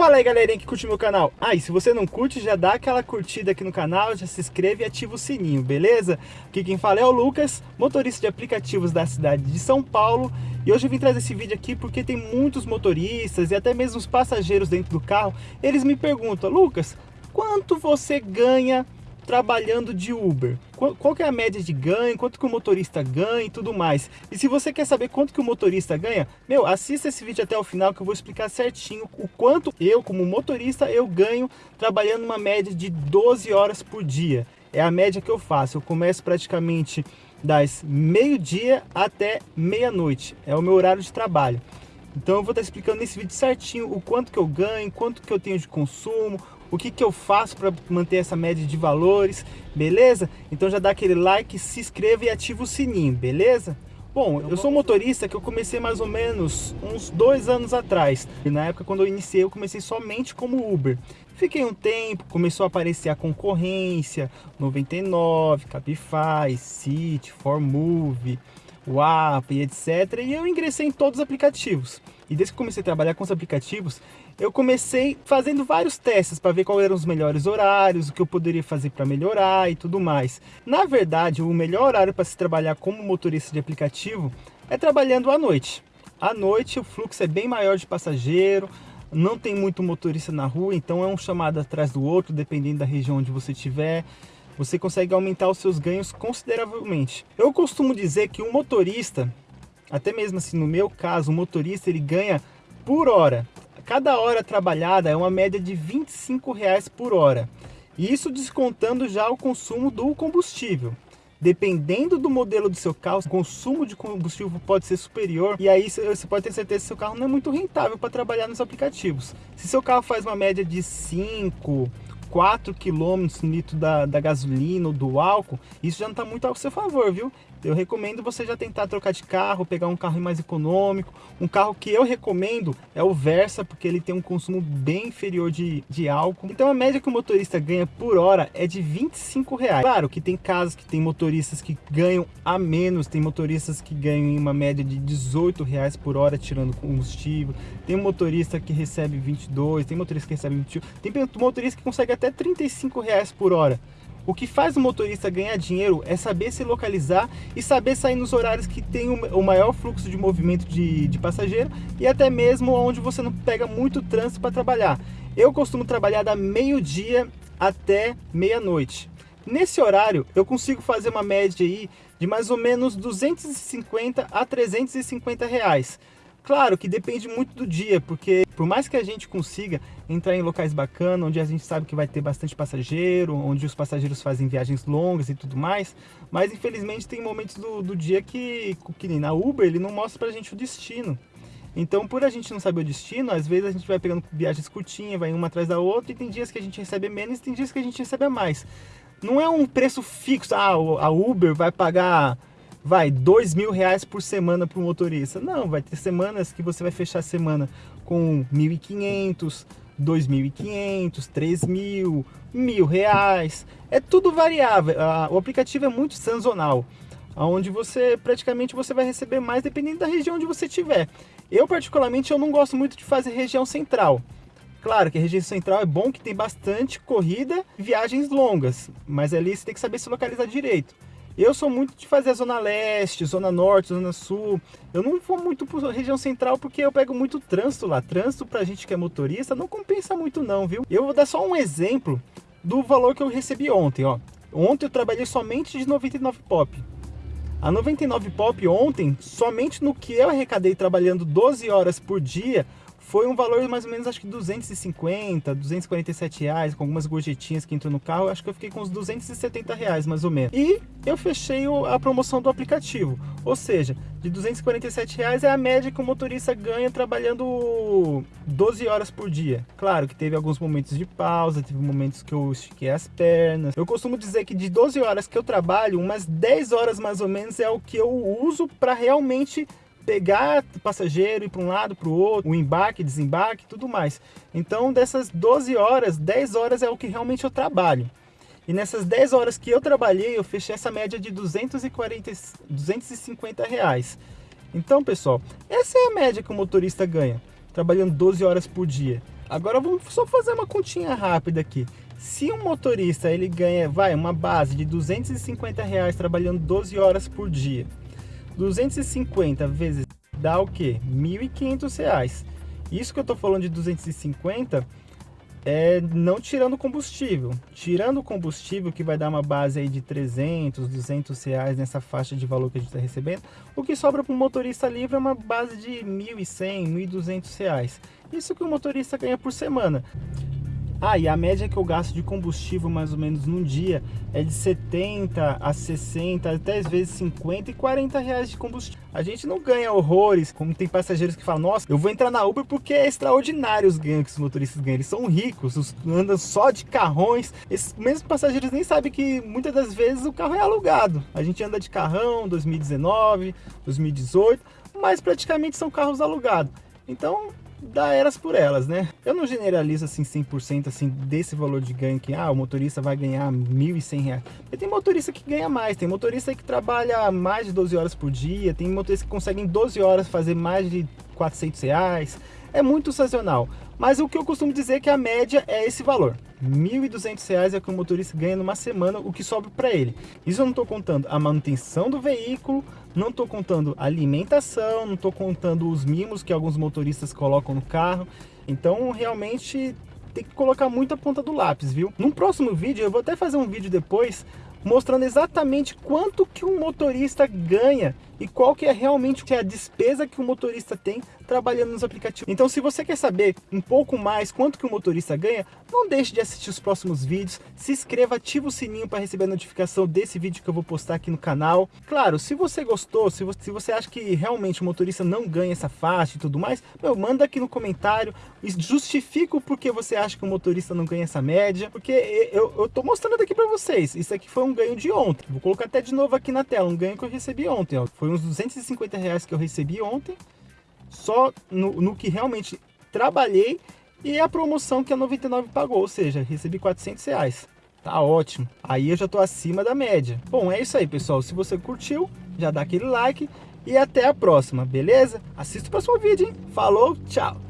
Fala aí galerinha que curte meu canal. Ah, e se você não curte, já dá aquela curtida aqui no canal, já se inscreve e ativa o sininho, beleza? Aqui quem fala é o Lucas, motorista de aplicativos da cidade de São Paulo. E hoje eu vim trazer esse vídeo aqui porque tem muitos motoristas e até mesmo os passageiros dentro do carro. Eles me perguntam, Lucas, quanto você ganha trabalhando de Uber. Qual, qual é a média de ganho, quanto que o motorista ganha e tudo mais. E se você quer saber quanto que o motorista ganha, meu, assista esse vídeo até o final que eu vou explicar certinho o quanto eu, como motorista, eu ganho trabalhando uma média de 12 horas por dia. É a média que eu faço. Eu começo praticamente das meio-dia até meia-noite. É o meu horário de trabalho. Então eu vou estar explicando nesse vídeo certinho o quanto que eu ganho, quanto que eu tenho de consumo, o que, que eu faço para manter essa média de valores, beleza? Então já dá aquele like, se inscreva e ativa o sininho, beleza? Bom, eu sou motorista que eu comecei mais ou menos uns dois anos atrás. E na época quando eu iniciei, eu comecei somente como Uber. Fiquei um tempo, começou a aparecer a concorrência, 99, Cabify, City, Formove, WAP e etc. E eu ingressei em todos os aplicativos. E desde que comecei a trabalhar com os aplicativos, eu comecei fazendo vários testes para ver quais eram os melhores horários, o que eu poderia fazer para melhorar e tudo mais. Na verdade, o melhor horário para se trabalhar como motorista de aplicativo é trabalhando à noite. À noite o fluxo é bem maior de passageiro, não tem muito motorista na rua, então é um chamado atrás do outro, dependendo da região onde você estiver. Você consegue aumentar os seus ganhos consideravelmente. Eu costumo dizer que um motorista até mesmo assim no meu caso, o motorista ele ganha por hora. Cada hora trabalhada é uma média de 25 reais por hora. Isso descontando já o consumo do combustível. Dependendo do modelo do seu carro, o consumo de combustível pode ser superior e aí você pode ter certeza que seu carro não é muito rentável para trabalhar nos aplicativos. Se seu carro faz uma média de 5, 4 km no litro da, da gasolina ou do álcool, isso já não está muito ao seu favor, viu? Eu recomendo você já tentar trocar de carro, pegar um carro mais econômico. Um carro que eu recomendo é o Versa, porque ele tem um consumo bem inferior de, de álcool. Então a média que o motorista ganha por hora é de 25 reais. Claro que tem casos que tem motoristas que ganham a menos, tem motoristas que ganham em uma média de 18 reais por hora tirando combustível. Tem motorista que recebe 22, tem motorista que recebe 21, tem motorista que consegue até 35 reais por hora. O que faz o motorista ganhar dinheiro é saber se localizar e saber sair nos horários que tem o maior fluxo de movimento de, de passageiro e até mesmo onde você não pega muito trânsito para trabalhar. Eu costumo trabalhar da meio-dia até meia-noite. Nesse horário, eu consigo fazer uma média aí de mais ou menos 250 a 350 reais. Claro que depende muito do dia, porque por mais que a gente consiga entrar em locais bacanas, onde a gente sabe que vai ter bastante passageiro, onde os passageiros fazem viagens longas e tudo mais, mas infelizmente tem momentos do, do dia que, que nem na Uber, ele não mostra pra gente o destino. Então, por a gente não saber o destino, às vezes a gente vai pegando viagens curtinhas, vai uma atrás da outra, e tem dias que a gente recebe menos e tem dias que a gente recebe mais. Não é um preço fixo, ah, a Uber vai pagar vai, dois mil reais por semana para o motorista. Não, vai ter semanas que você vai fechar a semana com 1.500, 2.500, 3.000, mil reais. É tudo variável. O aplicativo é muito sazonal, onde você praticamente você vai receber mais dependendo da região onde você estiver. Eu particularmente eu não gosto muito de fazer região central. Claro que a região central é bom que tem bastante corrida viagens longas, mas ali você tem que saber se localizar direito. Eu sou muito de fazer a zona leste, zona norte, zona sul. Eu não vou muito para região central porque eu pego muito trânsito lá. Trânsito para gente que é motorista não compensa muito não, viu? Eu vou dar só um exemplo do valor que eu recebi ontem, ó. Ontem eu trabalhei somente de 99 pop. A 99 pop ontem, somente no que eu arrecadei trabalhando 12 horas por dia, foi um valor mais ou menos, acho que 250, 247 reais, com algumas gorjetinhas que entrou no carro, acho que eu fiquei com uns 270 reais mais ou menos. E eu fechei a promoção do aplicativo, ou seja, de 247 reais é a média que o motorista ganha trabalhando 12 horas por dia. Claro que teve alguns momentos de pausa, teve momentos que eu estiquei as pernas. Eu costumo dizer que de 12 horas que eu trabalho, umas 10 horas mais ou menos é o que eu uso para realmente pegar passageiro, ir para um lado, para o outro, o embarque, desembarque, tudo mais. Então, dessas 12 horas, 10 horas é o que realmente eu trabalho. E nessas 10 horas que eu trabalhei, eu fechei essa média de 240, 250 reais. Então, pessoal, essa é a média que o motorista ganha, trabalhando 12 horas por dia. Agora vamos só fazer uma continha rápida aqui. Se um motorista ele ganha, vai, uma base de 250 reais trabalhando 12 horas por dia, 250 vezes dá o que? 1.500 reais. Isso que eu tô falando de 250 é não tirando combustível. Tirando o combustível, que vai dar uma base aí de 300, 200 reais nessa faixa de valor que a gente está recebendo, o que sobra para um motorista livre é uma base de 1.100, 1.200 reais. Isso que o motorista ganha por semana. Ah, e a média que eu gasto de combustível mais ou menos num dia é de 70 a 60, até às vezes 50 e 40 reais de combustível. A gente não ganha horrores, como tem passageiros que falam, nossa, eu vou entrar na Uber porque é extraordinário os ganhos que os motoristas ganham. Eles são ricos, andam só de carrões. Esses mesmos passageiros nem sabem que muitas das vezes o carro é alugado. A gente anda de carrão 2019, 2018, mas praticamente são carros alugados. Então, dá eras por elas, né? Eu não generalizo assim 100% assim desse valor de ganho que ah, o motorista vai ganhar 1.100 reais. Porque tem motorista que ganha mais, tem motorista que trabalha mais de 12 horas por dia, tem motorista que consegue em 12 horas fazer mais de 400 reais. É muito sazonal. Mas o que eu costumo dizer é que a média é esse valor. R$ 1.200 é o que o motorista ganha numa semana, o que sobra para ele. Isso eu não estou contando a manutenção do veículo, não estou contando alimentação, não estou contando os mimos que alguns motoristas colocam no carro. Então, realmente, tem que colocar muito a ponta do lápis, viu? Num próximo vídeo, eu vou até fazer um vídeo depois mostrando exatamente quanto que um motorista ganha e qual que é realmente a despesa que o motorista tem trabalhando nos aplicativos. Então se você quer saber um pouco mais quanto que o motorista ganha, não deixe de assistir os próximos vídeos, se inscreva, ativa o sininho para receber a notificação desse vídeo que eu vou postar aqui no canal. Claro, se você gostou, se você, acha que realmente o motorista não ganha essa faixa e tudo mais, meu, manda aqui no comentário justifica o porquê você acha que o motorista não ganha essa média, porque eu, eu tô mostrando aqui para vocês, isso aqui foi um ganho de ontem, vou colocar até de novo aqui na tela, um ganho que eu recebi ontem, ó. foi uns 250 reais que eu recebi ontem, só no, no que realmente trabalhei e a promoção que a 99 pagou, ou seja, recebi 400 reais. Tá ótimo. Aí eu já tô acima da média. Bom, é isso aí, pessoal. Se você curtiu, já dá aquele like e até a próxima, beleza? Assista o próximo vídeo, hein? Falou, tchau!